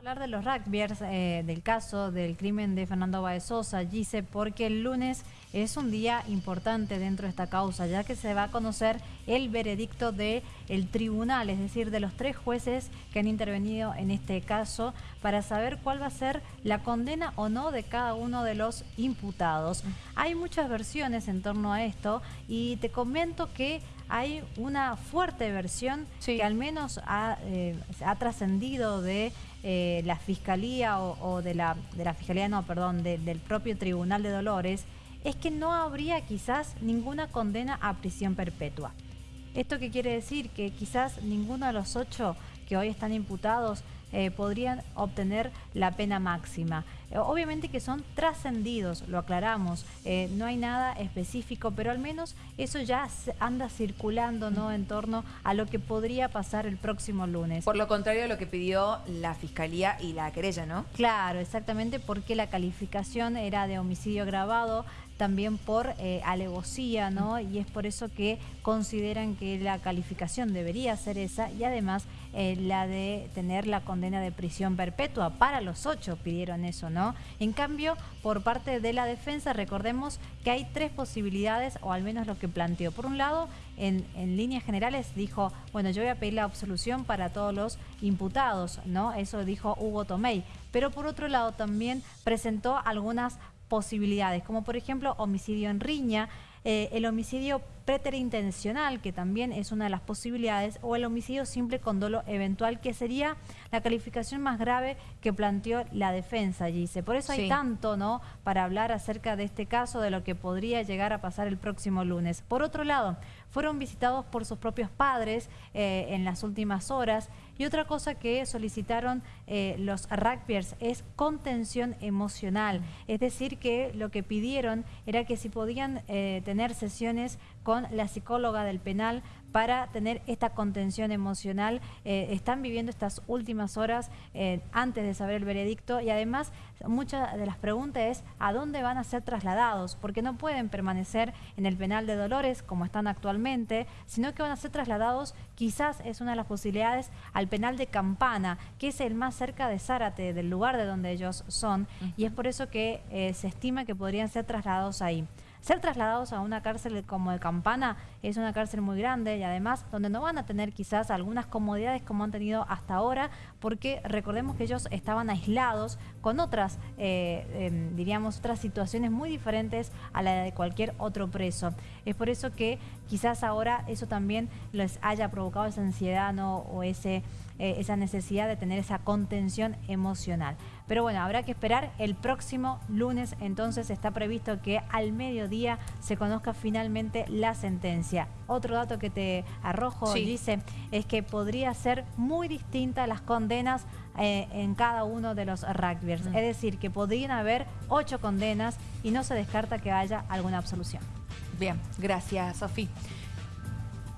hablar de los rugbyers, eh, del caso del crimen de Fernando Baezosa, Gise, porque el lunes es un día importante dentro de esta causa, ya que se va a conocer el veredicto del el tribunal, es decir, de los tres jueces que han intervenido en este caso, para saber cuál va a ser la condena o no de cada uno de los imputados. Hay muchas versiones en torno a esto y te comento que hay una fuerte versión que al menos ha, eh, ha trascendido de eh, la Fiscalía o, de, la, de la Fiscalía, no, perdón, del propio Tribunal de Dolores, es que no habría quizás ninguna condena a prisión perpetua. ¿Esto qué quiere decir? Que quizás ninguno de los ocho que hoy están imputados eh, podrían obtener la pena máxima. Eh, obviamente que son trascendidos, lo aclaramos, eh, no hay nada específico, pero al menos eso ya anda circulando ¿no? en torno a lo que podría pasar el próximo lunes. Por lo contrario a lo que pidió la Fiscalía y la querella, ¿no? Claro, exactamente porque la calificación era de homicidio agravado, también por alevosía, ¿no? Y es por eso que consideran que la calificación debería ser esa y además la de tener la condena de prisión perpetua. Para los ocho pidieron eso, ¿no? En cambio, por parte de la defensa, recordemos que hay tres posibilidades, o al menos lo que planteó. Por un lado, en, líneas generales dijo, bueno, yo voy a pedir la absolución para todos los imputados, ¿no? Eso dijo Hugo Tomei. Pero por otro lado también presentó algunas posibilidades, como por ejemplo homicidio en riña, eh, el homicidio preterintencional, que también es una de las posibilidades, o el homicidio simple con dolo eventual, que sería la calificación más grave que planteó la defensa, dice. Por eso hay tanto, ¿no?, para hablar acerca de este caso, de lo que podría llegar a pasar el próximo lunes. Por otro lado, fueron visitados por sus propios padres eh, en las últimas horas y otra cosa que solicitaron eh, los rugbyers es contención emocional, es decir que lo que pidieron era que si podían eh, tener sesiones con la psicóloga del penal para tener esta contención emocional. Eh, están viviendo estas últimas horas eh, antes de saber el veredicto y además muchas de las preguntas es ¿a dónde van a ser trasladados? Porque no pueden permanecer en el penal de Dolores como están actualmente, sino que van a ser trasladados, quizás es una de las posibilidades, al penal de Campana, que es el más cerca de Zárate, del lugar de donde ellos son, y es por eso que eh, se estima que podrían ser trasladados ahí. Ser trasladados a una cárcel como de Campana es una cárcel muy grande y además donde no van a tener quizás algunas comodidades como han tenido hasta ahora porque recordemos que ellos estaban aislados con otras, eh, em, diríamos, otras situaciones muy diferentes a la de cualquier otro preso. Es por eso que quizás ahora eso también les haya provocado esa ansiedad o ese eh, esa necesidad de tener esa contención emocional. Pero bueno, habrá que esperar el próximo lunes, entonces está previsto que al mediodía se conozca finalmente la sentencia. Otro dato que te arrojo, dice, es que podría ser muy distinta las condenas eh, en cada uno de los rugbyers. Es decir, que podrían haber ocho condenas y no se descarta que haya alguna absolución. Bien, gracias Sofía.